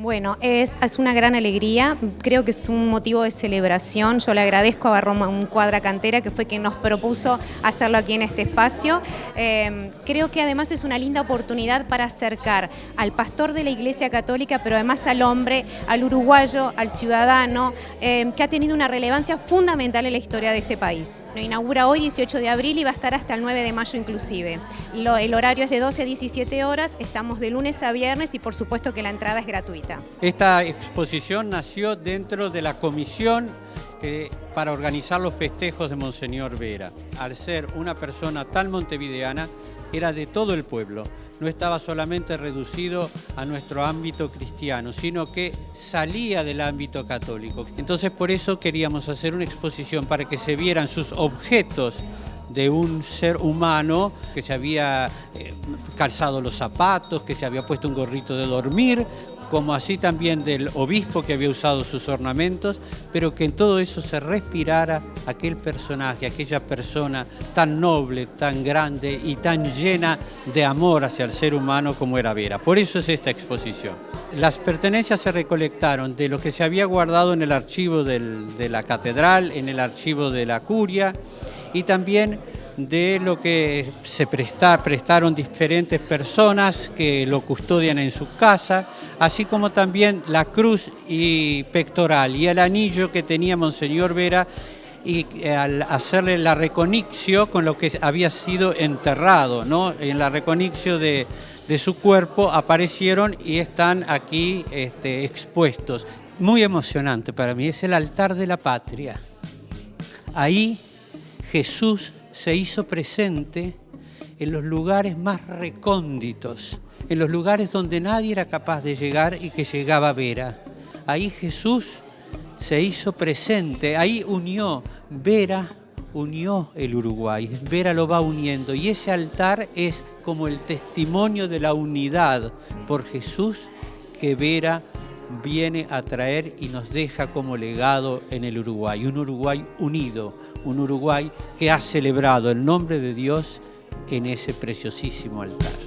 Bueno, es, una gran alegría, creo que es un motivo de celebración. Yo le agradezco a Barroma un Cuadra Cantera que fue quien nos propuso hacerlo aquí en este espacio. Eh, creo que además es una linda oportunidad para acercar al pastor de la Iglesia Católica, pero además al hombre, al uruguayo, al ciudadano, eh, que ha tenido una relevancia fundamental en la historia de este país. Lo inaugura hoy, 18 de abril, y va a estar hasta el 9 de mayo inclusive. El horario es de 12 a 17 horas, estamos de lunes a viernes y por supuesto que la entrada es gratuita. Esta exposición nació dentro de la comisión eh, para organizar los festejos de Monseñor Vera. Al ser una persona tan montevideana, era de todo el pueblo, no estaba solamente reducido a nuestro ámbito cristiano, sino que salía del ámbito católico. Entonces por eso queríamos hacer una exposición para que se vieran sus objetos de un ser humano que se había eh, calzado los zapatos, que se había puesto un gorrito de dormir, como así también del obispo que había usado sus ornamentos, pero que en todo eso se respirara aquel personaje, aquella persona tan noble, tan grande y tan llena de amor hacia el ser humano como era Vera. Por eso es esta exposición. Las pertenencias se recolectaron de lo que se había guardado en el archivo de la catedral, en el archivo de la curia y también de lo que se prestaron diferentes personas que lo custodian en su casa, así como también la cruz y pectoral y el anillo que tenía Monseñor Vera y al hacerle la reconixio con lo que había sido enterrado, ¿no? en la reconixio de, su cuerpo aparecieron y están aquí este, expuestos. Muy emocionante para mí, es el altar de la patria. Ahí Jesús se hizo presente en los lugares más recónditos, en los lugares donde nadie era capaz de llegar y que llegaba Vera. Ahí Jesús se hizo presente, ahí unió, Vera unió el Uruguay, Vera lo va uniendo y ese altar es como el testimonio de la unidad por Jesús que Vera viene a traer y nos deja como legado en el Uruguay. Un Uruguay unido, un Uruguay que ha celebrado el nombre de Dios en ese preciosísimo altar.